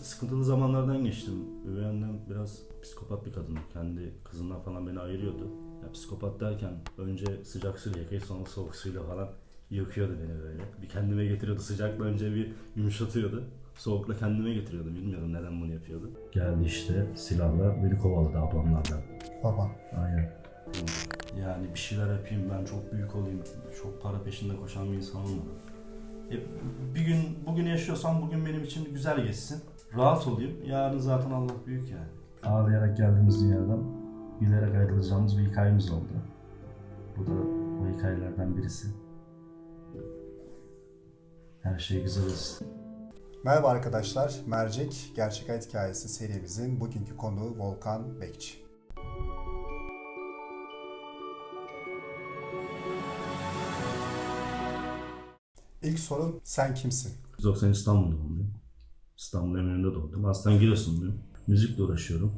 Sıkıntılı zamanlardan geçtim. Üvey annem biraz psikopat bir kadın. Kendi kızından falan beni ayırıyordu. Ya psikopat derken önce sıcak suyla yıkayıp sonra soğuk suyla falan yıkıyordu beni böyle. Bir kendime getiriyordu. Sıcakla önce bir yumuşatıyordu. Soğukla kendime getiriyordu. Bilmiyorum neden bunu yapıyordu. Geldi işte silahla beni kovaladı ablamlardan. Baba. Aynen. Yani bir şeyler yapayım ben çok büyük olayım. Çok para peşinde koşan bir insan olmadım. E, bir gün bugün yaşıyorsam bugün benim için güzel geçsin. Rahat olayım. Yarın zaten Allah büyük yani. Ağlayarak geldiğimiz dünyadan gülerek ayrılacağımız bir hikayemiz oldu. Bu da o hikayelerden birisi. Her şey güzel olsun. Merhaba arkadaşlar. Mercek Gerçek Hayat Hikayesi serimizin bugünkü konuğu Volkan Bekçi. İlk sorun sen kimsin? 90 İstanbul doğumluyum. İstanbul Eminönü'nde doğdum. Aslen Giresunluyum. Müzikle uğraşıyorum.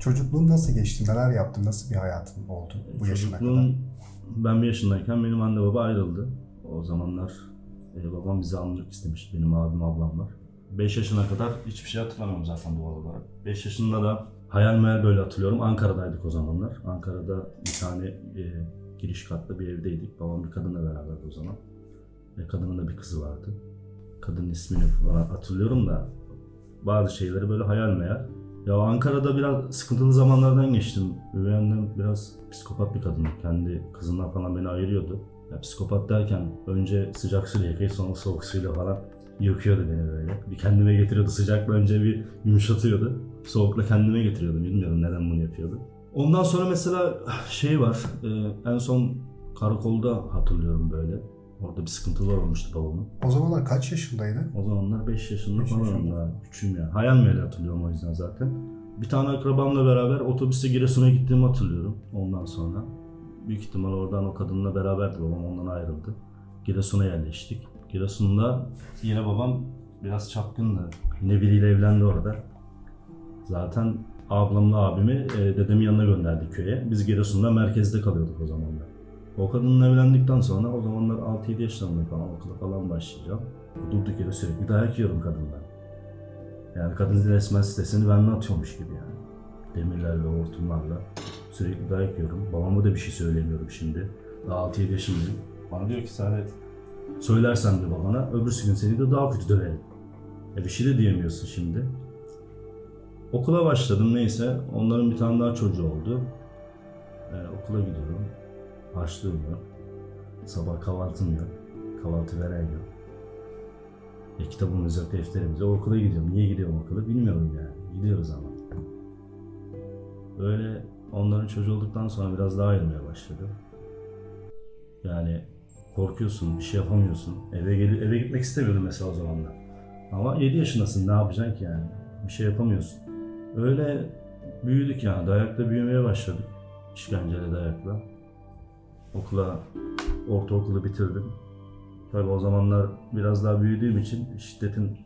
Çocukluğun nasıl geçti? Neler yaptın? Nasıl bir hayatın oldu bu yaşına kadar? Çocukluğum, ben bir yaşındayken benim anne baba ayrıldı. O zamanlar e, babam bizi almak istemiş. Benim abim ablam var. 5 yaşına kadar hiçbir şey hatırlamıyorum zaten doğal olarak. 5 yaşında da hayal meyal böyle hatırlıyorum. Ankara'daydık o zamanlar. Ankara'da bir tane e, giriş katlı bir evdeydik. Babam bir kadınla beraberdi o zaman. Ve kadının da bir kızı vardı. Kadının ismini hatırlıyorum da bazı şeyleri böyle hayal meyal. Ya Ankara'da biraz sıkıntılı zamanlardan geçtim. Üvey annem biraz psikopat bir kadın. Kendi kızından falan beni ayırıyordu. Ya psikopat derken önce sıcak suyla yıkayıp sonra soğuk suyla falan yıkıyordu beni böyle. Bir kendime getiriyordu sıcakla önce bir yumuşatıyordu. Soğukla kendime getiriyordu. Bilmiyorum neden bunu yapıyordu. Ondan sonra mesela şey var. e, en son karakolda hatırlıyorum böyle. Orada bir sıkıntılar olmuştu babamın. O zamanlar kaç yaşındaydın? O zamanlar 5 yaşında Beş falan daha küçüğüm yani. Hayal meyal hatırlıyorum o yüzden zaten. Bir tane akrabamla beraber otobüste Giresun'a gittiğimi hatırlıyorum ondan sonra. Büyük ihtimal oradan o kadınla beraberdi babam ondan ayrıldı. Giresun'a yerleştik. Giresun'da yine babam biraz çapkındı. Yine biriyle evlendi orada. Zaten ablamla abimi e, dedemin yanına gönderdik köye. Biz Giresun'da merkezde kalıyorduk o zamanlar. O kadınla evlendikten sonra o zamanlar 6-7 yaşlarında falan okula falan başlayacağım. Durduk yere sürekli dayak yiyorum kadından. Yani kadın resmen sitesini benden atıyormuş gibi yani. Demirlerle, hortumlarla sürekli dayak yiyorum. Babama da bir şey söylemiyorum şimdi. Daha 6-7 yaşındayım. Bana diyor ki Saadet söylersen de babana öbürsü gün seni de daha kötü döverim. E bir şey de diyemiyorsun şimdi. Okula başladım neyse. Onların bir tane daha çocuğu oldu. E, okula gidiyorum. Harçlığım yok. Sabah kahvaltım yok. Kahvaltı veren yok. E, kitabımız yok, defterimiz yok. Okula gidiyorum. Niye gidiyorum okula bilmiyorum yani. Gidiyoruz ama. Böyle onların çocuğu olduktan sonra biraz daha ayırmaya başladı. Yani korkuyorsun, bir şey yapamıyorsun. Eve gel eve gitmek istemiyordum mesela o zamanlar. Ama 7 yaşındasın, ne yapacaksın ki yani? Bir şey yapamıyorsun. Öyle büyüdük yani, dayakla büyümeye başladık. İşkenceyle dayakla. Okula, ortaokulu bitirdim. Tabii o zamanlar biraz daha büyüdüğüm için şiddetin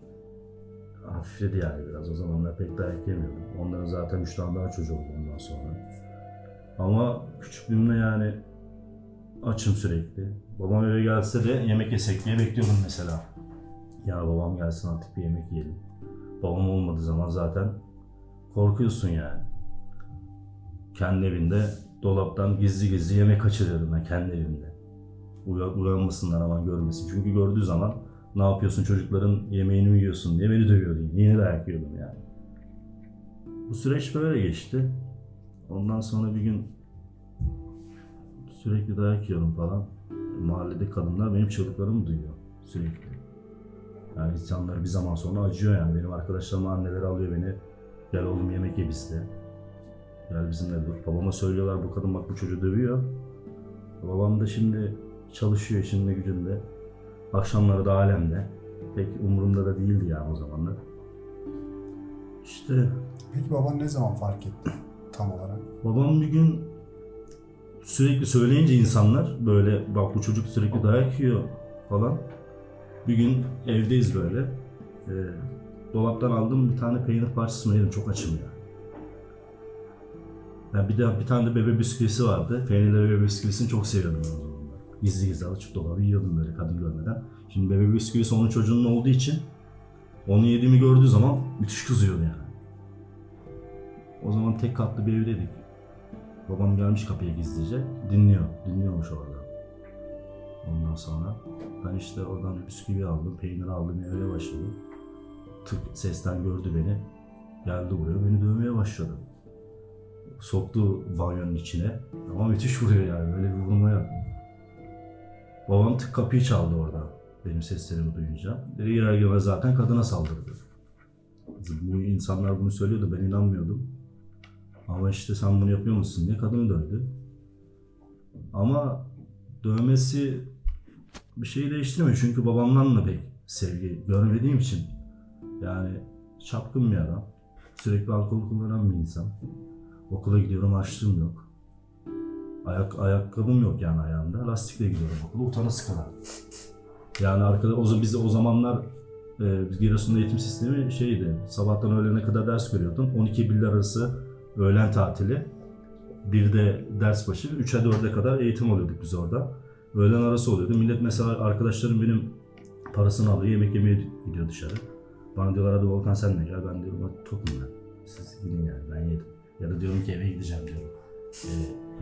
hafifledi yani biraz. O zamanlar pek dayak yemiyordum. Onların zaten üç tane daha çocuğu oldu ondan sonra. Ama küçüklüğümde yani açım sürekli. Babam eve gelse de yemek yesek diye bekliyordum mesela. Ya babam gelsin artık bir yemek yiyelim. Babam olmadığı zaman zaten korkuyorsun yani. Kendi evinde dolaptan gizli gizli yemek kaçırıyordum ben kendi evimde. Uya- Uyanmasınlar aman görmesin. Çünkü gördüğü zaman ne yapıyorsun çocukların yemeğini mi yiyorsun diye beni dövüyordu. Yine dayak yiyordum yani. Bu süreç böyle geçti. Ondan sonra bir gün sürekli dayak yiyorum falan. Mahallede kadınlar benim çığlıklarımı duyuyor sürekli. Yani insanlar bir zaman sonra acıyor yani. Benim arkadaşlarım anneleri alıyor beni. Gel oğlum yemek ye bizde. Gel bizimle dur. Babama söylüyorlar bu kadın bak bu çocuğu dövüyor. Babam da şimdi çalışıyor işinde gücünde. Akşamları da alemde. Pek umurumda da değildi yani o zamanlar. İşte Peki baban ne zaman fark etti tam olarak? babam bir gün sürekli söyleyince insanlar böyle bak bu çocuk sürekli dayak yiyor falan. Bir gün evdeyiz böyle. Ee, dolaptan aldım bir tane peynir parçasını yedim. Çok açım ya. Yani bir de bir tane de bebe bisküvisi vardı. Peynirli bebe bisküvisini çok seviyordum ben o zamanlar. Gizli gizli açıp dolabı yiyordum böyle kadın görmeden. Şimdi bebe bisküvisi onun çocuğunun olduğu için Onu yediğimi gördüğü zaman müthiş kızıyordu yani. O zaman tek katlı bir evdeydik. Babam gelmiş kapıya gizlice. Dinliyor. Dinliyormuş orada. Ondan sonra ben işte oradan bisküvi aldım, peynir aldım, yemeye başladım. Tık sesten gördü beni. Geldi buraya, beni dövmeye başladı. Soktu banyonun içine. Ama müthiş vuruyor yani, böyle bir vurma yok. Babam tık kapıyı çaldı orada. Benim seslerimi duyunca. Girer girmez zaten kadına saldırdı. Bu insanlar bunu söylüyordu, ben inanmıyordum. Ama işte sen bunu yapıyor musun diye kadını dövdü. Ama dövmesi bir şeyi değiştirmiyor. Çünkü babamdan da pek sevgi görmediğim için. Yani çapkın bir adam. Sürekli alkol kullanan bir insan. Okula gidiyorum harçlığım yok. Ayak, ayakkabım yok yani ayağımda. Lastikle gidiyorum okula. Utanası kadar. Yani arkada o biz de o zamanlar e, Giresun'da eğitim sistemi şeydi. Sabahtan öğlene kadar ders görüyordun. 12 birler arası öğlen tatili. Bir de ders başı 3'e 4'e kadar eğitim alıyorduk biz orada. Öğlen arası oluyordu. Millet mesela arkadaşlarım benim parasını alıyor, yemek yemeye gidiyor dışarı. Bana diyorlar hadi Volkan sen de gel. Ben diyorum tokum ben. Siz gidin yani ben yedim. Ya da diyorum ki eve gideceğim diyorum. e,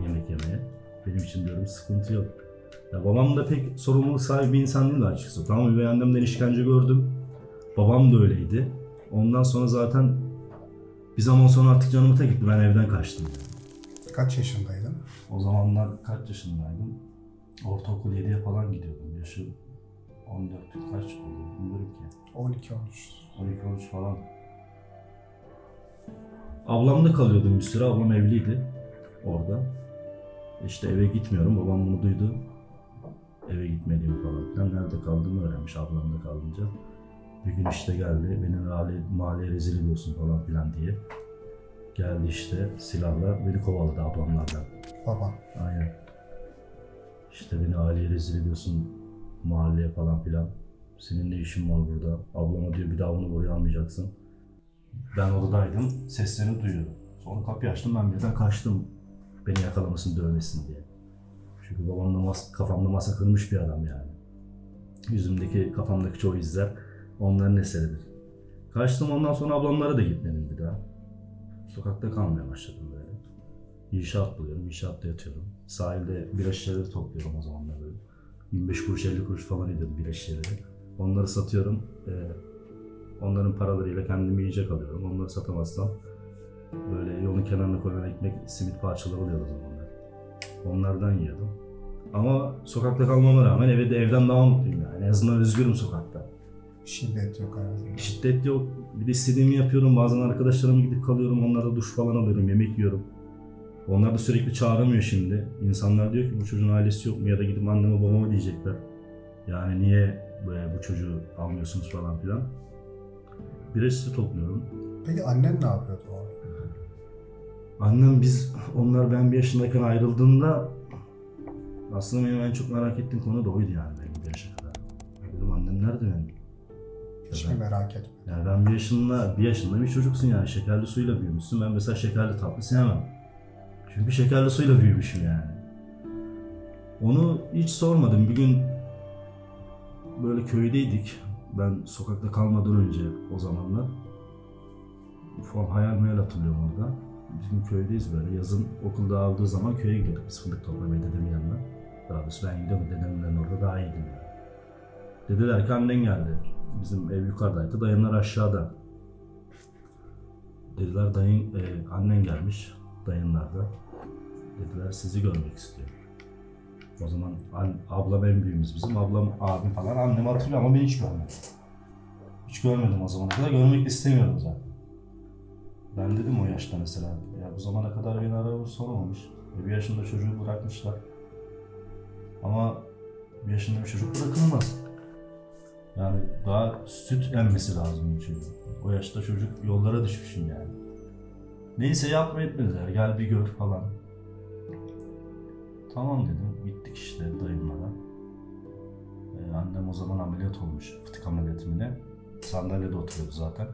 yemek yemeye. Benim için diyorum sıkıntı yok. Ya babam da pek sorumluluk sahibi bir insan değildi açıkçası. Tamam üvey annemden işkence gördüm. Babam da öyleydi. Ondan sonra zaten bir zaman sonra artık canımı tek gitti. Ben evden kaçtım. Kaç yaşındaydın? O zamanlar kaç yaşındaydım? Ortaokul 7'ye falan gidiyordum. Yaşım 14 kaç oldu bilmiyorum ki. 12-13. 12-13 falan. Ablamda kalıyordum bir süre. Ablam evliydi orada. İşte eve gitmiyorum. Babam bunu duydu. Eve gitmediğimi falan filan. Nerede kaldığımı öğrenmiş ablamda kalınca. Bir gün işte geldi. Beni mahalle, mahalleye rezil ediyorsun falan filan diye. Geldi işte silahla beni kovaladı ablamlardan. Baban. Aynen. İşte beni aileye rezil ediyorsun mahalleye falan filan. Senin ne işin var burada? Ablama diyor bir daha bunu buraya almayacaksın. Ben odadaydım. Seslerini duyuyorum. Sonra kapıyı açtım ben birden kaçtım. Beni yakalamasın dövmesin diye. Çünkü babamda mas kafamda masa kırmış bir adam yani. Yüzümdeki kafamdaki çoğu izler onların eseridir. Kaçtım ondan sonra ablamlara da gitmedim bir daha. Sokakta kalmaya başladım böyle. İnşaat buluyorum, inşaatta yatıyorum. Sahilde bira şişeleri topluyorum o zamanlar böyle. 25 kuruş 50 kuruş falan ediyordu bira şişeleri. Onları satıyorum. Ee, onların paralarıyla kendime yiyecek alıyorum. Onları satamazsam böyle yolun kenarına koyulan ekmek, simit parçaları oluyor o zamanlar. Onlardan yiyordum. Ama sokakta kalmama rağmen evde evden daha mutluyum yani. En azından özgürüm sokakta. Şiddet yok hayatında. Şiddet yok. Bir de istediğimi yapıyorum. Bazen arkadaşlarıma gidip kalıyorum. Onlara duş falan alıyorum. Yemek yiyorum. Onlar da sürekli çağıramıyor şimdi. İnsanlar diyor ki bu çocuğun ailesi yok mu? Ya da gidip anneme babama diyecekler. Yani niye bu çocuğu almıyorsunuz falan filan. Bir resti topluyorum. Peki annen ne yapıyordu o? Annem biz, onlar ben bir yaşındayken ayrıldığında aslında benim en çok merak ettiğim konu da oydu yani benim bir yaşa kadar. Dedim annem nerede benim? Hiç Ya mi merak etme? Yani ben bir yaşında, bir yaşında bir çocuksun yani şekerli suyla büyümüşsün. Ben mesela şekerli tatlı sevmem. Çünkü şekerli suyla büyümüşüm yani. Onu hiç sormadım. Bir gün böyle köydeydik. Ben sokakta kalmadan önce o zamanlar. Ufak hayal meyal hatırlıyorum orada. Bizim köydeyiz böyle. Yazın okulda aldığı zaman köye gidiyorduk biz fındık toplamaya dedemin yanına. Daha doğrusu ben gidiyorum dedemden orada daha iyiydim yani. Dediler ki annen geldi. Bizim ev yukarıdaydı. Dayınlar aşağıda. Dediler dayın, e, annen gelmiş. Dayınlar da. Dediler sizi görmek istiyor. O zaman an, ablam en büyüğümüz bizim. Ablam, abim falan. Annemi hatırlıyor ama ben hiç görmedim. Hiç görmedim o zamana kadar. Görmek de istemiyordum zaten. Ben dedim o yaşta mesela. Ya bu zamana kadar beni aramız sormamış. E, bir yaşında çocuğu bırakmışlar. Ama bir yaşında bir çocuk bırakılmaz. Yani daha süt emmesi lazım bu çocuğun. O yaşta çocuk yollara düşmüşüm yani. Neyse yapma etmediler. Gel bir gör falan. Tamam dedim. Gittik işte dayımlara. Ee, annem o zaman ameliyat olmuş. Fıtık ameliyatı mı ne? Sandalyede oturuyordu zaten.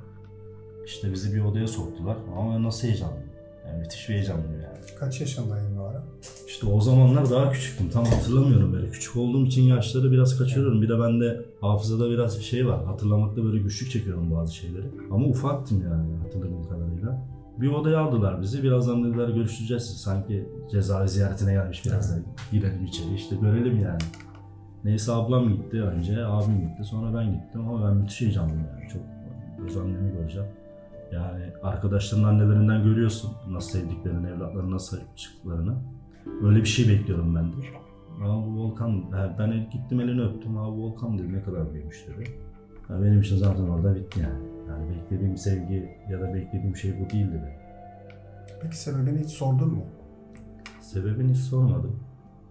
İşte bizi bir odaya soktular. Ama nasıl heyecanlıyım. Yani müthiş bir heyecanlıyım yani. Kaç yaşındaydın o ara? İşte o zamanlar daha küçüktüm. Tam hatırlamıyorum böyle. Küçük olduğum için yaşları biraz kaçırıyorum. Bir de bende hafızada biraz bir şey var. Hatırlamakta böyle güçlük çekiyorum bazı şeyleri. Ama ufaktım yani hatırladığım kadarıyla. Bir odaya aldılar bizi. Birazdan dediler görüşeceğiz. Sanki cezaevi ziyaretine gelmiş biraz da girelim içeri. İşte görelim yani. Neyse ablam gitti önce, abim gitti, sonra ben gittim ama ben müthiş heyecanlıyım yani. Çok göz annemi göreceğim. Yani arkadaşların annelerinden görüyorsun nasıl sevdiklerini, evlatlarına nasıl çıktıklarını. Öyle bir şey bekliyorum ben de. Bu Volkan, ben gittim elini öptüm. Abi bu Volkan dedi ne kadar büyümüş dedi. Ya benim için zaten orada bitti yani. Yani beklediğim sevgi ya da beklediğim şey bu değil dedi. Peki sebebini hiç sordun mu? Sebebini hiç sormadım.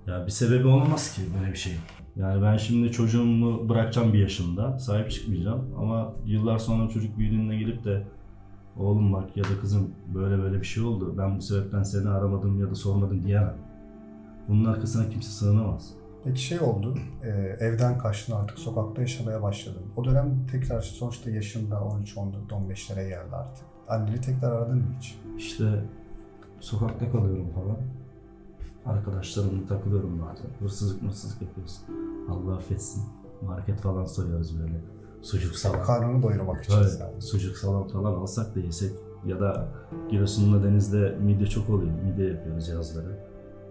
Ya bir sebebi olmaz ki böyle bir şey. Yani ben şimdi çocuğumu bırakacağım bir yaşında, sahip çıkmayacağım. Ama yıllar sonra çocuk büyüdüğünde gelip de oğlum bak ya da kızım böyle böyle bir şey oldu. Ben bu sebepten seni aramadım ya da sormadım diyemem. Bunun arkasına kimse sığınamaz. Peki şey oldu, e, evden kaçtın artık sokakta yaşamaya başladın. O dönem tekrar sonuçta yaşında 13, 14, 15'lere geldi artık. Anneni tekrar aradın mı hiç? İşte sokakta kalıyorum falan. Arkadaşlarımla takılıyorum bazen. Hırsızlık hırsızlık yapıyoruz. Allah affetsin. Market falan soruyoruz böyle. Sucuk salam. Karnını doyurmak için Evet, sadece. sucuk salam falan alsak da yesek. Ya da Giresun'da denizde midye çok oluyor. Midye yapıyoruz yazları.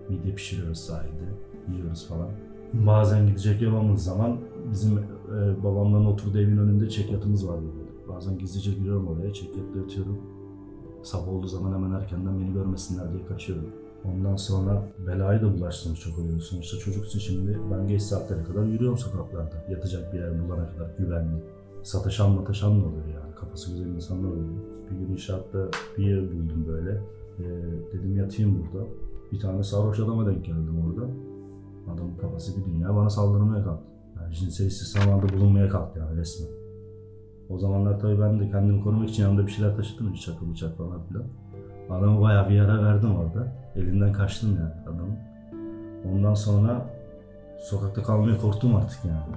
Midye pişiriyoruz sahilde. Yiyoruz falan. Bazen gidecek yapamız zaman bizim e, babamların oturduğu evin önünde çekyatımız var böyle. Bazen gizlice giriyorum oraya çekyatta yatıyorum. Sabah olduğu zaman hemen erkenden beni görmesinler diye kaçıyorum. Ondan sonra belayı da bulaştığımız çok oluyor. Sonuçta çocuksun şimdi ben geç saatlere kadar yürüyorum sokaklarda. Yatacak bir yer bulana kadar güvenli. Sataşan mataşan da oluyor yani. Kafası güzel insanlar oluyor. Bir gün inşaatta bir yer buldum böyle. Ee, dedim yatayım burada. Bir tane sarhoş adama denk geldim orada. Adamın kafası bir dünya bana saldırmaya kalktı. Yani cinsel istismarda bulunmaya kalktı yani resmen. O zamanlar tabii ben de kendimi korumak için yanımda bir şeyler taşıdım. Çakı bıçak falan filan. Adamı bayağı bir yara verdim orada. Elinden kaçtım yani adamın. Ondan sonra sokakta kalmaya korktum artık yani.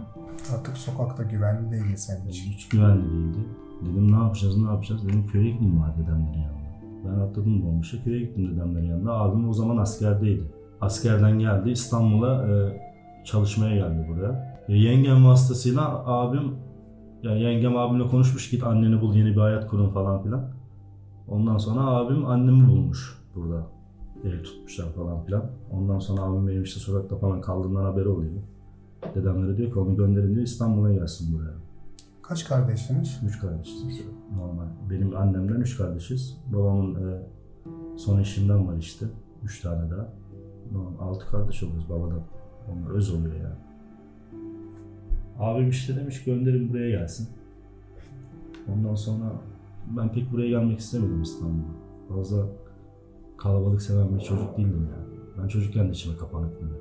Artık sokakta güvenli değil senin için. Hiç güvenli değildi. Dedim ne yapacağız ne yapacağız dedim köye gideyim bari dedemlerin yanına. Ben atladım dolmuşa köye gittim dedemlerin yanına. Abim o zaman askerdeydi. Askerden geldi İstanbul'a e, çalışmaya geldi buraya. E, yengem vasıtasıyla abim ya yengem abimle konuşmuş git anneni bul yeni bir hayat kurun falan filan. Ondan sonra abim annemi bulmuş burada. Ev tutmuşlar falan filan. Ondan sonra abim benim işte sokakta falan kaldığımdan haberi oluyor. Dedemlere diyor ki onu gönderin diyor İstanbul'a gelsin buraya. Kaç kardeşsiniz? Üç kardeşiz. Normal. Benim annemden üç kardeşiz. Babamın e, son eşinden var işte. Üç tane daha. Normal. Altı kardeş oluyoruz babadan. Onlar öz oluyor yani. Abim işte demiş gönderin buraya gelsin. Ondan sonra ben pek buraya gelmek istemedim İstanbul'a. Fazla kalabalık seven bir çocuk değildim yani. Ben çocukken de içime kapanık böyle.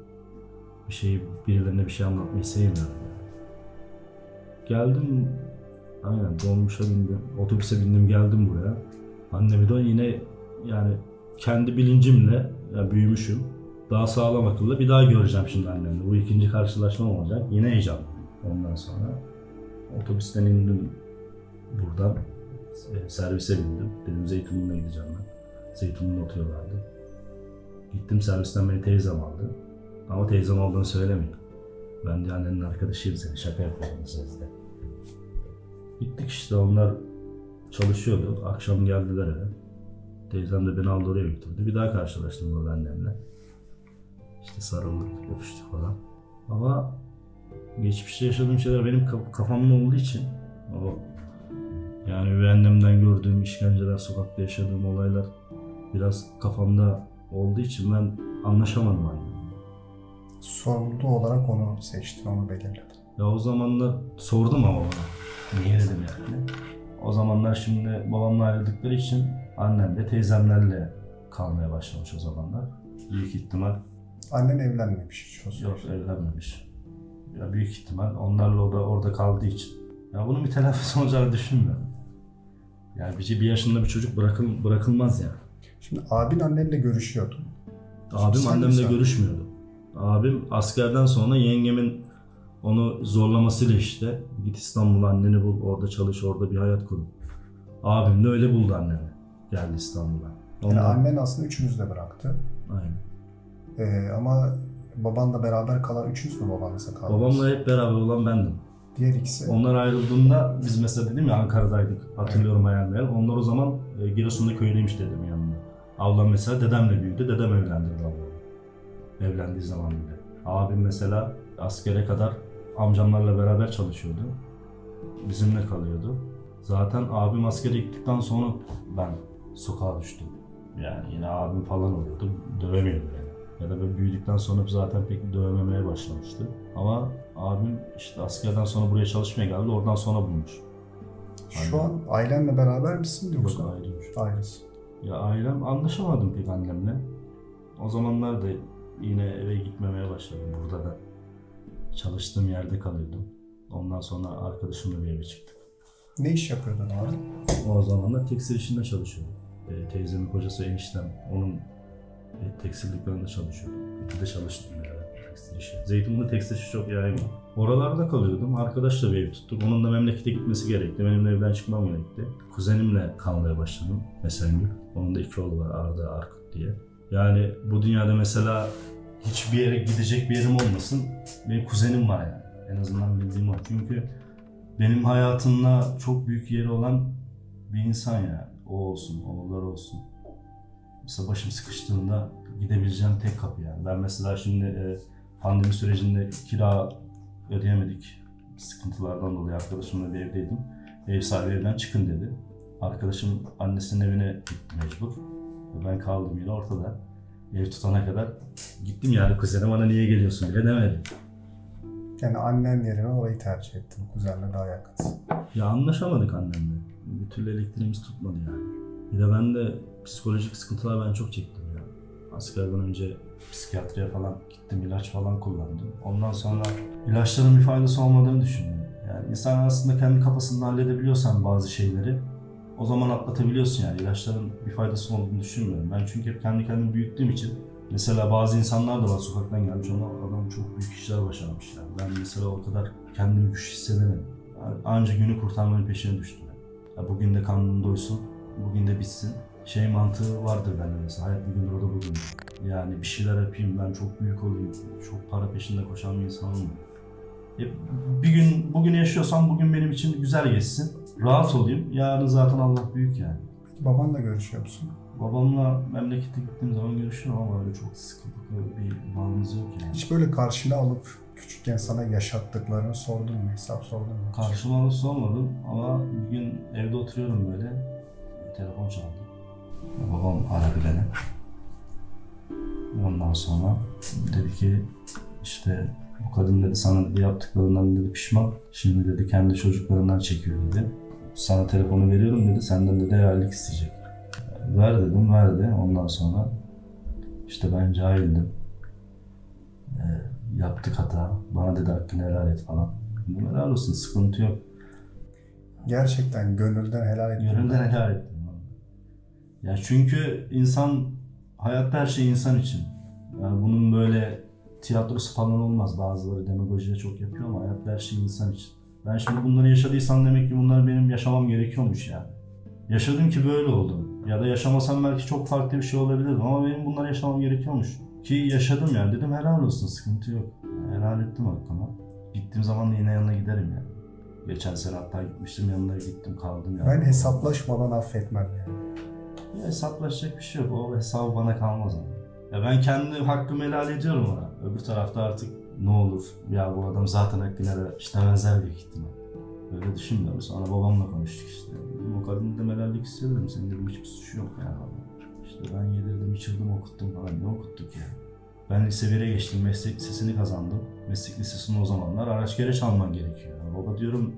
Bir şeyi birilerine bir şey anlatmayı sevmiyorum. Geldim Aynen dolmuşa bindim, otobüse bindim geldim buraya. Annemi de yine yani kendi bilincimle ya büyümüşüm. Daha sağlam akıllı bir daha göreceğim şimdi annemle. Bu ikinci karşılaşmam olacak. Yine heyecanlı. Ondan sonra otobüsten indim buradan. e, Servise bindim. Dedim Zeytinburnu'na gideceğim ben. Zeytinburnu'na oturuyorlardı. Gittim servisten beni teyzem aldı. Ama teyzem olduğunu söylemeyin. Ben de annenin arkadaşıyım seni. Şaka yapıyorum sözde. Gittik işte onlar çalışıyordu. Akşam geldiler eve. Teyzem de beni aldı oraya götürdü. Bir daha karşılaştım orada annemle. İşte sarıldık, öpüştük falan. Ama geçmişte yaşadığım şeyler benim kaf- kafamda olduğu için o yani üvey annemden gördüğüm işkenceler, sokakta yaşadığım olaylar biraz kafamda olduğu için ben anlaşamadım annemle. Sorumlu olarak onu seçtin, onu belirledin. Ya o zamanlar sordum ama bana. Niye dedim yani. O zamanlar şimdi babamla ayrıldıkları için annem de teyzemlerle kalmaya başlamış o zamanlar. Büyük ihtimal Annen evlenmemiş hiç o yok süreçte. evlenmemiş. Ya büyük ihtimal onlarla o da orada kaldığı için. Ya bunun bir telafisi olacağını düşünmüyorum. Yani bir, bir yaşında bir çocuk bırakıl, bırakılmaz ya. Şimdi abin annenle görüşüyordu. Abim Sen annemle görüşmüyordu. Abim askerden sonra yengemin onu zorlamasıyla işte git İstanbul'a anneni bul, orada çalış, orada bir hayat kur. Abim de öyle buldu annemi. Geldi İstanbul'a. Yani Ondan- annen aslında üçünüz de bıraktı. Aynen. Ee, ama babanla beraber kalan üçünüz mü babanızla kaldınız? Babamla hep beraber olan bendim. Diğer ikisi. Onlar ayrıldığında biz mesela dedim ya Ankara'daydık. Hatırlıyorum hayal meyal. Onlar o zaman e, Giresun'da köylüymüş dedemin yanında. Ablam mesela dedemle büyüdü. Dedem evlendirdi ablamı. Evlendiği zaman bile. Abim mesela askere kadar amcamlarla beraber çalışıyordu. Bizimle kalıyordu. Zaten abim askere gittikten sonra ben sokağa düştüm. Yani yine abim falan oluyordu. Dövemiyordu beni. Ya da böyle büyüdükten sonra zaten pek dövmemeye başlamıştı. Ama abim işte askerden sonra buraya çalışmaya geldi. Oradan sonra bulmuş. Şu an ailenle beraber misin yoksa? Yok ayrıymış. Ayrısın. Ya ailem anlaşamadım pek annemle. O zamanlar da yine eve gitmemeye başladım burada da. Çalıştığım yerde kalıyordum. Ondan sonra arkadaşımla bir eve çıktık. Ne iş yapıyordun abi? O zamanlar tekstil işinde çalışıyordum. E, teyzemin kocası eniştem. Onun e, tekstil dükkanında çalışıyordum. İki de çalıştım yani tekstil işi. Zeytinburnu tekstil işi çok yaygın. Oralarda kalıyordum. Arkadaşla bir ev tuttuk. Onun da memlekete gitmesi gerekti. Benim de evden çıkmam gerekti. Kuzenimle kalmaya başladım. Mesengül. Onun da iki oğlu var Arda, Arkut diye. Yani bu dünyada mesela hiçbir yere gidecek bir yerim olmasın. Benim kuzenim var yani. En azından bildiğim o. Çünkü benim hayatımda çok büyük yeri olan bir insan yani. O olsun, oğulları olsun. Mesela başım sıkıştığında gidebileceğim tek kapı yani. Ben mesela şimdi e, pandemi sürecinde kira ödeyemedik. Sıkıntılardan dolayı arkadaşımla bir evdeydim. Ev sahibi evden çıkın dedi. Arkadaşım annesinin evine gitti mecbur. Ben kaldım yine ortada. Ev tutana kadar gittim yani kuzene bana niye geliyorsun bile demedi. Yani annen yerine orayı tercih ettin. Kuzenle daha yakınsın. Ya anlaşamadık annemle. Bir türlü elektriğimiz tutmadı yani. Bir de ben de psikolojik sıkıntılar ben çok çektim ya. Askerden önce psikiyatriye falan gittim, ilaç falan kullandım. Ondan sonra ilaçların bir faydası olmadığını düşündüm. Yani insan aslında kendi kafasında halledebiliyorsan bazı şeyleri o zaman atlatabiliyorsun yani. İlaçların bir faydası olduğunu düşünmüyorum. Ben çünkü hep kendi kendimi büyüttüğüm için Mesela bazı insanlar da var sokaktan gelmiş onlar adam çok büyük işler başarmış yani. Ben mesela o kadar kendimi güç hissedemedim. Anca günü kurtarmanın peşine düştüm. Ya bugün de karnım doysun, bugün de bitsin. Şey mantığı vardır bende mesela, hayat bir gündür o da bugün. Yani bir şeyler yapayım, ben çok büyük olayım, çok para peşinde koşan bir insan olmayayım. Bir gün, bugün yaşıyorsam bugün benim için güzel geçsin, rahat olayım. Yarın zaten Allah büyük yani. Babanla görüşüyor musun? Babamla memlekete gittiğim zaman görüşüyorum ama öyle çok sıkıntılı bir bağımız yok yani. Hiç böyle karşına alıp küçükken sana yaşattıklarını sordun mu? Hesap sordun mu? Karşıma alıp sormadım ama bir gün evde oturuyorum böyle. Telefon çaldı. Babam aradı beni. Ondan sonra dedi ki işte bu kadın dedi sana dedi yaptıklarından dedi pişman. Şimdi dedi kendi çocuklarından çekiyor dedi. Sana telefonu veriyorum dedi senden dedi helallik isteyecek. Ver dedim verdi. Ondan sonra işte ben cahildim. Ee, yaptık hata. Bana dedi hakkını helal et falan. Dedim helal olsun sıkıntı yok. Gerçekten gönülden helal ettin. Gönülden helal ettim. Ya çünkü insan, hayatta her şey insan için. Yani bunun böyle tiyatrosu falan olmaz. Bazıları demagojiye çok yapıyor ama hayatta her şey insan için. Ben şimdi bunları yaşadıysam demek ki bunları benim yaşamam gerekiyormuş yani. Yaşadım ki böyle oldu. Ya da yaşamasam belki çok farklı bir şey olabilirdi ama benim bunları yaşamam gerekiyormuş. Ki yaşadım yani dedim helal olsun sıkıntı yok. Helal ettim hakkımı. Gittiğim zaman da yine yanına giderim yani. Geçen sene hatta gitmiştim yanına gittim kaldım yani. Ben hesaplaşmadan affetmem yani. Ya hesaplaşacak bir şey yok. O hesabı bana kalmaz ama. Ya ben kendi hakkımı helal ediyorum ona. Öbür tarafta artık ne olur? Ya bu adam zaten hakkını helal etmiş demezler büyük ihtimal. Öyle düşünmüyorum. Sonra babamla konuştuk işte. Dedim, o kadın dedim helallik istiyor dedim. Senin dedim hiçbir suçu yok yani. İşte ben yedirdim, içirdim, okuttum falan. Ne okuttuk ya? Ben lise 1'e geçtim, meslek lisesini kazandım. Meslek lisesinde o zamanlar araç gereç alman gerekiyor. Ya baba diyorum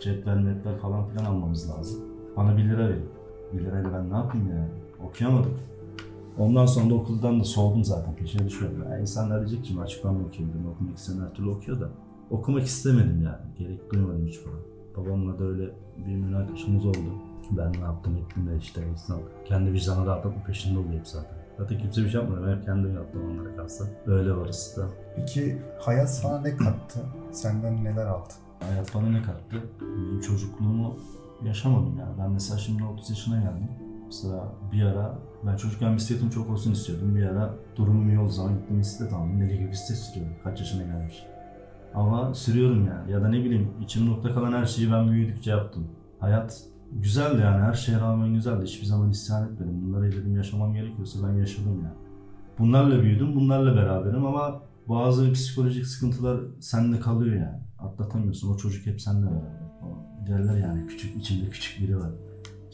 cetvel metvel falan filan almamız lazım. Bana 1 lira verin. 1 lirayla ben ne yapayım ya? Okuyamadım. Ondan sonra da okuldan da soğudum zaten. Peşine düşüyorum. Yani insanlar diyecek ki açıklanma okuyayım. Ben okumak isteyen her türlü okuyor da. Okumak istemedim yani. Gerek duymadım hiç falan. Babamla da öyle bir münakaşamız oldu. Ben ne yaptım ettim de işte insan kendi vicdanı rahatlatma peşinde oluyor hep zaten. Zaten kimse bir şey yapmadı. Ben hep kendim yaptım onlara kalsa. Öyle varız da. Peki hayat sana ne kattı? Senden neler aldı? Hayat bana ne kattı? Benim çocukluğumu yaşamadım yani. Ben mesela şimdi 30 yaşına geldim. Mesela bir ara ben çocukken bisikletim çok olsun istiyordum. Bir ara iyi olduğu zaman gittim bisiklet aldım. Deli gibi bisiklet sürüyorum. Kaç yaşına gelmiş. Ama sürüyorum yani. Ya da ne bileyim içim nokta kalan her şeyi ben büyüdükçe yaptım. Hayat güzeldi yani her şeye rağmen güzeldi. Hiçbir zaman isyan etmedim. Bunları dedim yaşamam gerekiyorsa ben yaşadım yani. Bunlarla büyüdüm, bunlarla beraberim ama bazı psikolojik sıkıntılar sende kalıyor yani. Atlatamıyorsun. O çocuk hep seninle beraber. O derler yani küçük, içimde küçük biri var.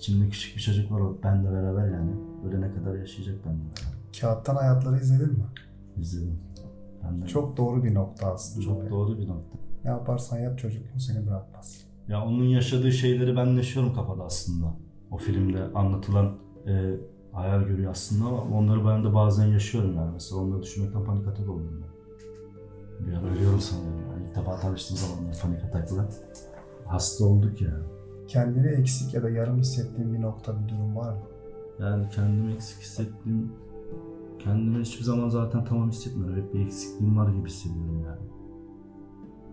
İçimde küçük bir çocuk var o benle beraber yani. Ölene kadar yaşayacak benimle beraber. Kağıttan hayatları izledin mi? İzledim. Ben de Çok doğru bir nokta aslında. çok doğru bir nokta. Ne yaparsan yap çocukluğun seni bırakmaz. Ya onun yaşadığı şeyleri ben yaşıyorum kafada aslında. O filmde anlatılan e, hayal görüyor aslında ama onları ben de bazen yaşıyorum yani. Mesela onları düşünmekten panik atak oldum ben. Bir ara ölüyorum sanıyorum yani. İlk defa tanıştığım zaman panik atakla. Hasta olduk ya. Kendini eksik ya da yarım hissettiğin bir nokta bir durum var mı? Yani kendimi eksik hissettiğim, kendimi hiçbir zaman zaten tamam hissetmiyorum. Hep bir eksikliğim var gibi hissediyorum yani.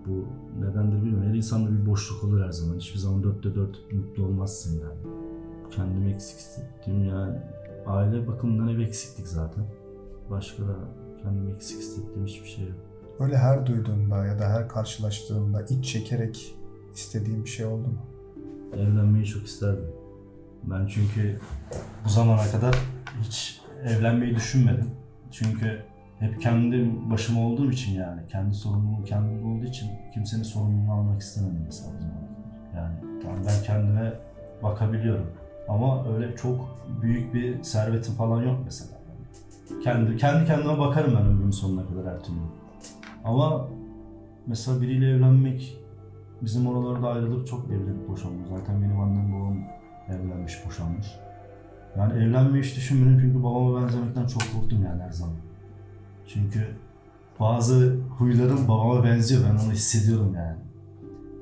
Bu nedendir bilmiyorum. Her insanda bir boşluk olur her zaman. Hiçbir zaman dörtte dört mutlu olmazsın yani. Kendimi eksik hissettiğim yani aile bakımından hep eksiklik zaten. Başka da kendimi eksik hissettiğim hiçbir şey yok. Böyle her duyduğunda ya da her karşılaştığında iç çekerek istediğin bir şey oldu mu? Evlenmeyi çok isterdim. Ben çünkü bu zamana kadar hiç evlenmeyi düşünmedim. Çünkü hep kendi başıma olduğum için yani kendi sorumluluğum kendimde olduğu için kimsenin sorumluluğunu almak istemedim mesela bu zamana kadar. Yani tamam ben kendime bakabiliyorum ama öyle çok büyük bir servetim falan yok mesela. Kendi kendi kendime bakarım ben ömrümün sonuna kadar her türlü. Ama mesela biriyle evlenmek Bizim oralarda ayrılıp çok evlenip boşanmış. Zaten benim annem babam evlenmiş, boşanmış. Yani evlenmeyi hiç düşünmedim çünkü babama benzemekten çok korktum yani her zaman. Çünkü bazı huylarım babama benziyor. Ben onu hissediyorum yani.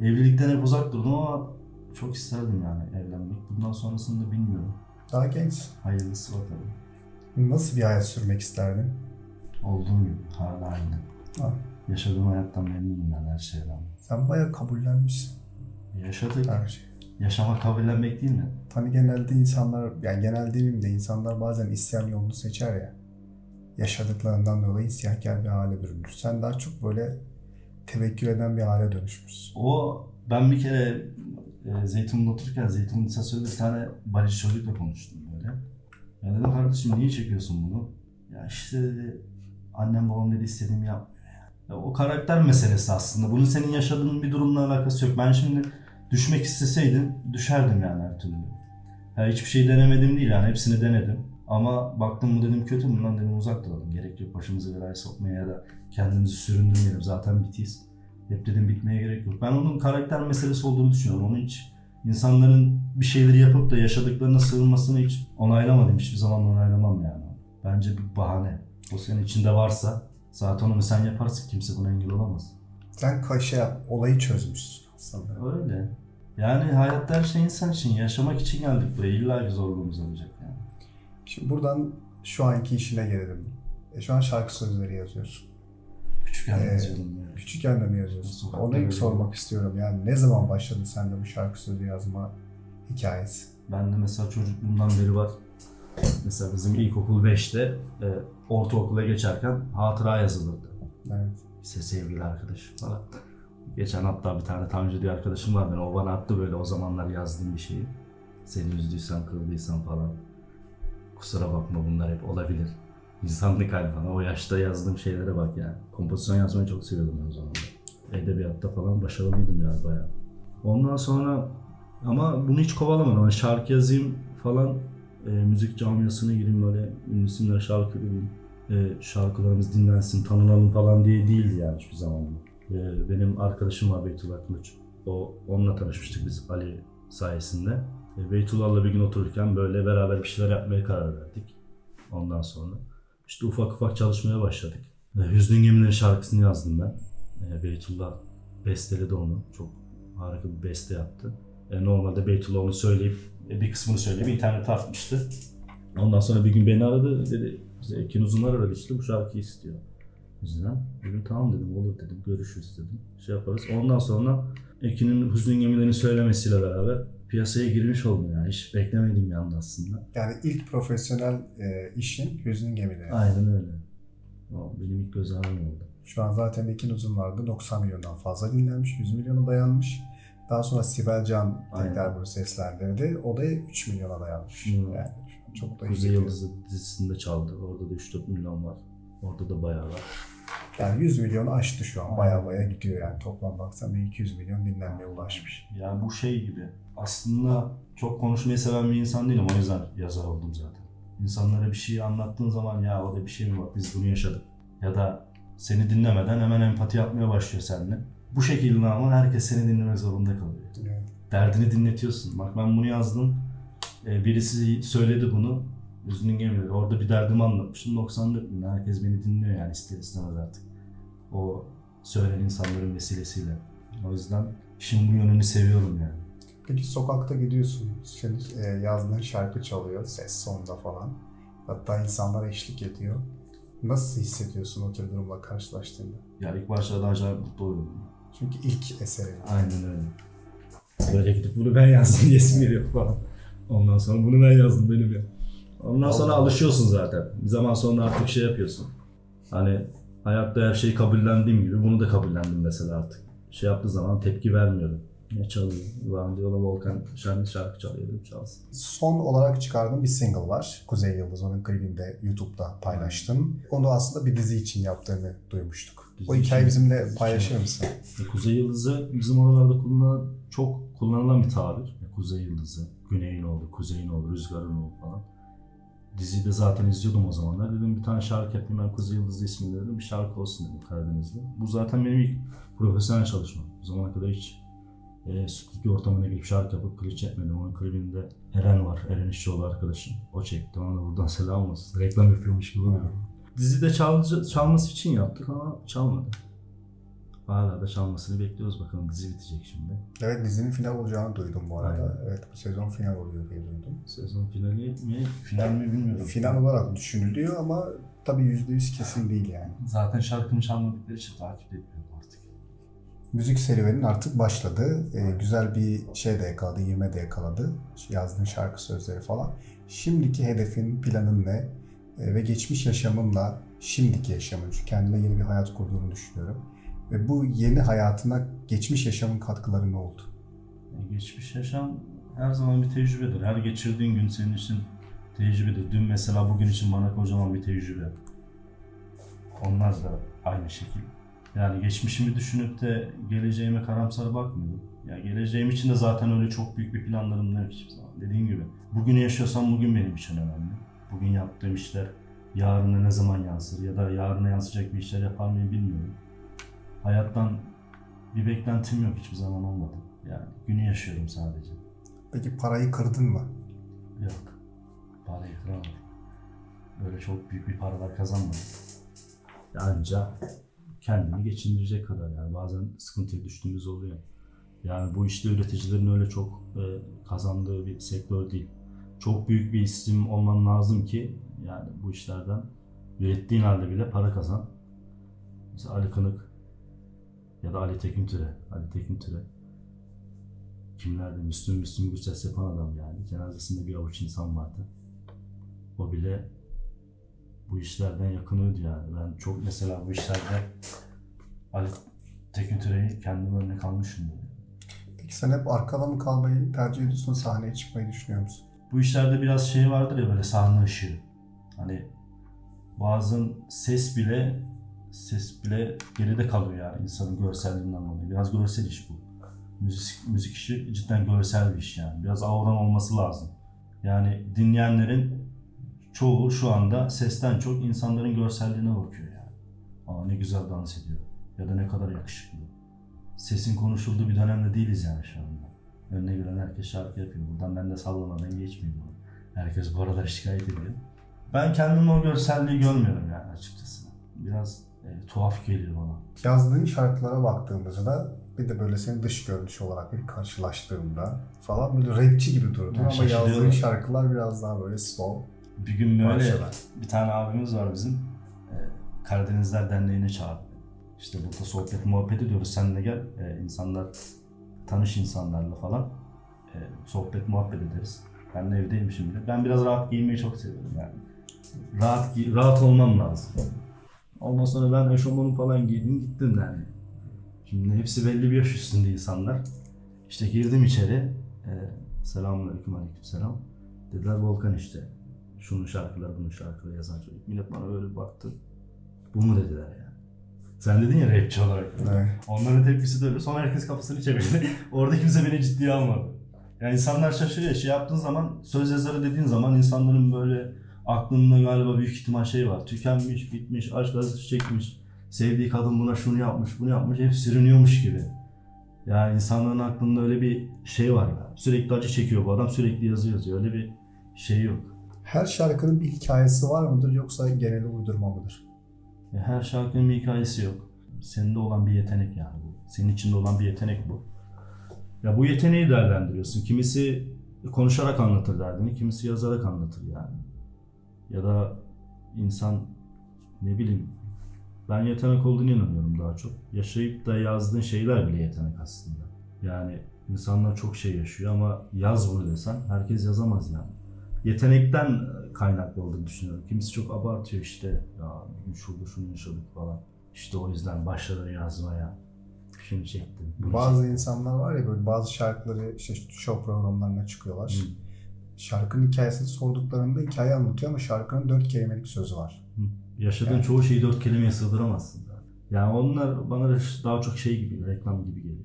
Evlilikten hep uzak durdum ama çok isterdim yani evlenmek. Bundan sonrasını da bilmiyorum. Daha gençsin. Hayırlısı bakalım. Nasıl bir hayat sürmek isterdin? Olduğum gibi hala aynı. Ha. Yaşadığım hayattan memnunum yani her şeyden. Sen bayağı kabullenmişsin Yaşadık. her şeyi. Yaşamak kabullenmek değil mi? Hani genelde insanlar, yani genel demeyeyim de insanlar bazen isyan yolunu seçer ya. Yaşadıklarından dolayı isyankar bir hale bürünür. Sen daha çok böyle tevekkül eden bir hale dönüşmüşsün. O ben bir kere e, Zeytin'de otururken Zeytin'in lisesinde bir tane balici çocukla konuştum böyle. Ya dedim kardeşim niye çekiyorsun bunu? Ya işte dedi annem babam dedi istediğimi yapmıyor ya. ya. O karakter meselesi aslında. Bunun senin yaşadığın bir durumla alakası yok. Ben şimdi düşmek isteseydim düşerdim yani her türlü. Ya hiçbir şey denemedim değil yani hepsini denedim. Ama baktım bu dedim kötü bundan dedim uzak duralım. Gerek yok başımızı belaya sokmaya ya da kendimizi süründürmeyelim. Zaten bitiyiz. Hep dedim bitmeye gerek yok. Ben onun karakter meselesi olduğunu düşünüyorum. Onun hiç insanların bir şeyleri yapıp da yaşadıklarına sığınmasını hiç onaylamadım. Hiçbir zaman onaylamam yani. Bence bir bahane. O senin içinde varsa zaten onu sen yaparsın. Kimse buna engel olamaz. Sen şey yap, olayı çözmüşsün aslında. Öyle. Yani hayatta her şey insan için. Yaşamak için geldik buraya. İlla bir zorluğumuz olacak yani. Şimdi buradan şu anki işine gelelim. E, şu an şarkı sözleri yazıyorsun. Küçükken Ee, yazıyordum yani. Küçükken de mi yazıyorsun? Sokakta Onu ilk sormak istiyorum. Yani ne zaman başladı sende bu şarkı sözü yazma hikayesi? Ben de mesela çocukluğumdan beri var. Mesela bizim ilkokul 5'te e, ortaokula geçerken hatıra yazılırdı. Evet. İşte sevgili arkadaş falan. Geçen hatta bir tane Tanju diye arkadaşım var benim. O bana attı böyle o zamanlar yazdığım bir şeyi. Seni üzdüysem, kırdıysam falan. Kusura bakma bunlar hep olabilir. İnsanlık hali falan. O yaşta yazdığım şeylere bak yani. Kompozisyon yazmayı çok seviyordum ben o zamanlar. Edebiyatta falan başarılıydım ya bayağı. Ondan sonra ama bunu hiç kovalamadım. Hani şarkı yazayım falan e, müzik camiasına gireyim böyle ünlü isimler şarkı. E, şarkılarımız dinlensin, tanınalım falan diye değildi yani hiçbir zaman. E, benim arkadaşım var Beytullah Kılıç. O, onunla tanışmıştık biz Ali sayesinde. E, Beytullah'la bir gün otururken böyle beraber bir şeyler yapmaya karar verdik. Ondan sonra işte ufak ufak çalışmaya başladık. E, Hüznün Gemileri şarkısını yazdım ben. E, Beytullah besteledi onu. Çok harika bir beste yaptı. E, normalde Beytullah onu söyleyip bir kısmını söyleyip internete atmıştı. Ondan sonra bir gün beni aradı dedi. Bize Ekin Uzunlar aradı işte bu şarkıyı istiyor. Bizden. Dedim tamam dedim olur dedim görüşürüz dedim. Şey yaparız. Ondan sonra Ekin'in Hüznün Gemilerini söylemesiyle beraber piyasaya girmiş oldum yani. Hiç beklemediğim bir anda aslında. Yani ilk profesyonel e, işin Hüznün Gemi'de. Aynen öyle. O benim ilk göz ağrım oldu. Şu an zaten iki uzun vardı. 90 milyondan fazla dinlenmiş. 100 milyona dayanmış. Daha sonra Sibel Can tekrar bunu seslendirdi. O da 3 milyona dayanmış. Hmm. Yani çok da Kuzey. Yıldızı dizisinde çaldı. Orada da 3-4 milyon var. Orada da bayağı var. Yani 100 milyonu aştı şu an. Baya baya gidiyor yani. Toplam baksan bir 200 milyon dinlenmeye ulaşmış. Yani bu şey gibi. Aslında çok konuşmayı seven bir insan değilim. O yüzden yazar oldum zaten. İnsanlara bir şey anlattığın zaman ya o da bir şey mi bak biz bunu yaşadık. Ya da seni dinlemeden hemen empati yapmaya başlıyor seninle. Bu şekilde ama herkes seni dinlemek zorunda kalıyor. Yani Derdini dinletiyorsun. Bak ben bunu yazdım. Ee, birisi söyledi bunu. Üzünün gemileri. Orada bir derdimi anlatmışım. 94 bin. Herkes beni dinliyor yani ister istemez artık. O söyleyen insanların vesilesiyle. O yüzden işin bu yönünü seviyorum yani. Peki sokakta gidiyorsun. Senin e, yazdığın şarkı çalıyor. Ses sonunda falan. Hatta insanlar eşlik ediyor. Nasıl hissediyorsun o tür durumla karşılaştığında? Ya ilk başlarda acayip mutlu oluyordum. Çünkü ilk eserin. Aynen öyle. Böyle gidip bunu ben yazdım diyesim geliyor falan. Ondan sonra bunu ben yazdım benim ya. Ondan sonra alışıyorsun zaten. Bir zaman sonra artık şey yapıyorsun. Hani hayatta her şeyi kabullendiğim gibi bunu da kabullendim mesela artık. Şey yaptığı zaman tepki vermiyorum. Ne çalıyor? Ulan diyorlar Volkan şarkı şarkı çalıyor dedim çalsın. Son olarak çıkardığın bir single var. Kuzey Yıldız onun klibinde YouTube'da paylaştın. Onu aslında bir dizi için yaptığını duymuştuk. O hikayeyi bizimle paylaşır mısın? E, Kuzey Yıldızı bizim oralarda kullanılan, çok kullanılan bir tabir. E, Kuzey Yıldızı, Güney'in oğlu, Kuzey'in oğlu, Rüzgar'ın oğlu falan. Diziyi de zaten izliyordum o zamanlar. Dedim bir tane şarkı yapayım ben Kuzey Yıldızı isminde dedim. Bir şarkı olsun dedim Karadeniz'de. Bu zaten benim ilk profesyonel çalışmam. Bu zamana kadar hiç e, stüdyo ortamına girip şarkı yapıp klip çekmedim. Onun klibinde Eren var, Eren İşçioğlu arkadaşım. O çekti. Ona da buradan selam olsun. Reklam yapıyormuş gibi oluyor. Dizide çalıcı, çalması için yaptık ama çalmadı. Hala da çalmasını bekliyoruz bakalım dizi bitecek şimdi. Evet dizinin final olacağını duydum bu arada. Evet bu sezon final oluyor diye duydum. Sezon finali mi? Final mi bilmiyorum. Final olarak düşünülüyor ama tabii %100 kesin değil yani. Zaten şarkımı çalmadıkları için takip etmiyorum artık. Müzik serüvenin artık başladı. Ee, güzel bir şey de yakaladı, ivme de yakaladı. Yazdığın şarkı sözleri falan. Şimdiki hedefin, planın ne? Ve geçmiş yaşamınla şimdiki yaşamın, çünkü kendine yeni bir hayat kurduğunu düşünüyorum. Ve bu yeni hayatına geçmiş yaşamın katkıları ne oldu? Yani geçmiş yaşam her zaman bir tecrübedir. Her geçirdiğin gün senin için tecrübedir. Dün mesela bugün için bana kocaman bir tecrübe. Onlar da aynı şekil. Yani geçmişimi düşünüp de geleceğime karamsar bakmıyorum. Ya geleceğim için de zaten öyle çok büyük bir planlarım yok hiçbir zaman. Dediğim gibi bugünü yaşıyorsam bugün benim için önemli. Bugün yaptığım işler yarına ne zaman yansır ya da yarına yansıyacak bir işler yapar mıyım bilmiyorum. Hayattan bir beklentim yok hiçbir zaman olmadı. Yani günü yaşıyorum sadece. Peki parayı kırdın mı? Yok. Parayı kıramadım. Böyle çok büyük bir paralar kazanmadım. Anca kendini geçindirecek kadar yani bazen sıkıntıya düştüğümüz oluyor. Yani bu işte üreticilerin öyle çok e, kazandığı bir sektör değil. Çok büyük bir isim olman lazım ki yani bu işlerden ürettiğin halde bile para kazan. Mesela Ali Kınık ya da Ali Tekin Türe. Ali Tekin Türe. Kimlerde Müslüm Müslüm Gürses yapan adam yani. Cenazesinde bir avuç insan vardı. O bile bu işlerden yakınıyordu yani. Ben çok mesela bu işlerde Ali Tekin Türe'yi kendim örnek almışım. Peki sen hep arkada mı kalmayı tercih ediyorsun, sahneye çıkmayı düşünüyor musun? Bu işlerde biraz şey vardır ya böyle sahne ışığı. Hani bazen ses bile ses bile geride kalıyor yani insanın görselliğinden dolayı. Biraz görsel iş bu. Müzik, müzik işi cidden görsel bir iş yani. Biraz avran olması lazım. Yani dinleyenlerin çoğu şu anda sesten çok insanların görselliğine bakıyor yani. Aa ne güzel dans ediyor. Ya da ne kadar yakışıklı. Sesin konuşulduğu bir dönemde değiliz yani şu anda. Önüne gelen herkes şarkı yapıyor. Buradan ben de sallamadan geçmeyeyim bunu. Herkes bu aralar şikayet ediyor. Ben kendimi o görselliği görmüyorum yani açıkçası. Biraz e, tuhaf geliyor bana. Yazdığın şarkılara baktığımızda bir de böyle senin dış görünüş olarak bir karşılaştığımda falan böyle rapçi gibi durdun Ben ama yazdığın şarkılar biraz daha böyle slow. Bir gün böyle Parçalar. bir tane abimiz var bizim. E, Karadenizler Derneği'ne çağırdı. İşte burada sohbet muhabbet ediyoruz. Sen de gel. E, insanlar tanış insanlarla falan. E, sohbet muhabbet ederiz. Ben de evdeyim şimdi. Ben biraz rahat giyinmeyi çok seviyorum yani. Rahat gi- rahat olmam lazım. Ondan sonra ben eşofmanı falan giydim gittim yani. Şimdi hepsi belli bir yaş üstünde insanlar. İşte girdim içeri. E, Selamünaleyküm aleykümselam. Dediler Volkan işte. Şunun şarkıları, bunun şarkıları yazan çocuk. Millet bana böyle baktı. Bu mu dediler yani. Sen dedin ya rapçi olarak. Evet. Onların tepkisi de öyle. Sonra herkes kafasını çevirdi. Orada kimse beni ciddiye almadı. Yani insanlar şaşırıyor. Şey yaptığın zaman, söz yazarı dediğin zaman insanların böyle aklında galiba büyük ihtimal şey var. Tükenmiş, bitmiş, aşk acısı çekmiş. Sevdiği kadın buna şunu yapmış, bunu yapmış. Hep sürünüyormuş gibi. Yani insanların aklında öyle bir şey var. Sürekli acı çekiyor bu adam. Sürekli yazı yazıyor. Öyle bir şey yok. Her şarkının bir hikayesi var mıdır yoksa genel uydurma mıdır? Ya her şarkının bir hikayesi yok. Senin olan bir yetenek yani bu. Senin içinde olan bir yetenek bu. Ya bu yeteneği değerlendiriyorsun. Kimisi konuşarak anlatır derdini, kimisi yazarak anlatır yani. Ya da insan ne bileyim ben yetenek olduğunu inanıyorum daha çok. Yaşayıp da yazdığın şeyler bile yetenek aslında. Yani insanlar çok şey yaşıyor ama yaz bunu desen herkes yazamaz yani. Yetenekten kaynaklı olduğunu düşünüyorum. Kimisi çok abartıyor işte ya bugün şurada şunu yaşadık falan. İşte o yüzden başladı yazmaya. Şunu çektim. bunu Bazı insanlar var ya böyle bazı şarkıları işte show programlarına çıkıyorlar. çektim. Şarkının hikayesini sorduklarında hikaye anlatıyor ama şarkının dört kelimelik sözü var. Hı. Yaşadığın Yani- çoğu şeyi dört kelimeye sığdıramazsın zaten. Yani onlar bana da daha çok şey gibi, reklam gibi geliyor.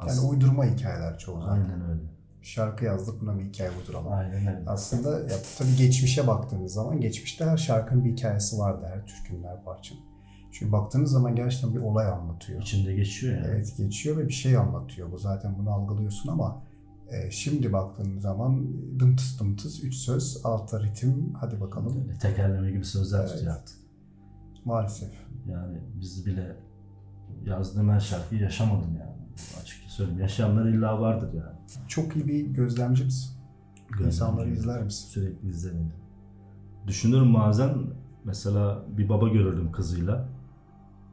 Yani Aslında. uydurma hikayeler çoğu zaman. Aynen öyle. Şarkı yazdık buna bir hikaye uyduralım. Aynen öyle. Aslında ya, tabii geçmişe baktığınız zaman geçmişte her şarkının bir hikayesi vardı. Her türkünün, her parçanın. Çünkü baktığınız zaman gerçekten bir olay anlatıyor. İçinde geçiyor yani. Evet geçiyor ve bir şey anlatıyor. Bu zaten bunu algılıyorsun ama e, şimdi baktığın zaman dımtıs dımtıs üç söz, altta ritim hadi bakalım. Böyle tekerleme gibi sözler Evet. tutuyor artık. Maalesef. Yani biz bile yazdığım her şarkıyı yaşamadım yani. Açıkça söyleyeyim. Yaşayanlar illa vardır yani. Çok iyi bir gözlemci misin? İnsanları izler misin? Sürekli izlerim. Düşünürüm bazen mesela bir baba görürdüm kızıyla.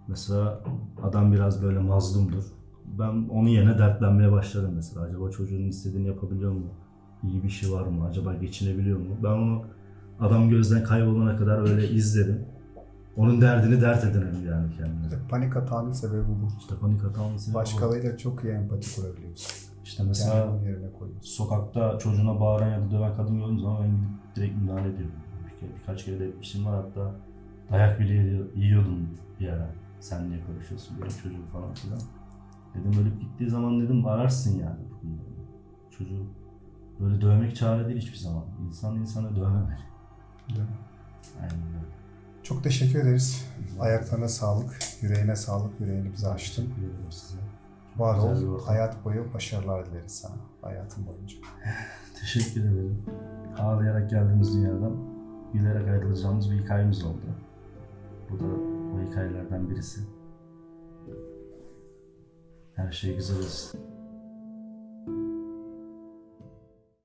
Mesela adam biraz böyle mazlumdur. Ben onun yerine dertlenmeye başlarım mesela. Acaba çocuğun istediğini yapabiliyor mu? İyi bir şey var mı? Acaba geçinebiliyor mu? Ben onu adam gözden kaybolana kadar öyle izlerim. Onun derdini dert edinelim yani kendime. İşte panik atağının sebebi bu. İşte panik hatamız. Başkalarıyla çok iyi empati kurabiliyorsun. İşte mesela onun yerine koyuyorsun. sokakta çocuğuna bağıran ya da döven kadın gördüğüm zaman ben gidip direkt müdahale ediyorum. Bir kere, birkaç kere de etmişim var hatta dayak bile yiyor- yiyordum bir ara. Sen niye konuşuyorsun benim çocuğum falan filan. Dedim ölüp gittiği zaman dedim ararsın yani. Çocuğu böyle dövmek çare değil hiçbir zaman. İnsan insanı dövmemeli. Mi? Aynen öyle. Çok teşekkür ederiz. Ayaklarına sağlık, yüreğine sağlık, yüreğini bize açtın. Var ol, hayat boyu başarılar dileriz sana, hayatın boyunca. Teşekkür ederim. Ağlayarak geldiğimiz dünyadan gülerek ayrılacağımız bir hikayemiz oldu. Bu da o hikayelerden birisi. Her şey güzel olsun.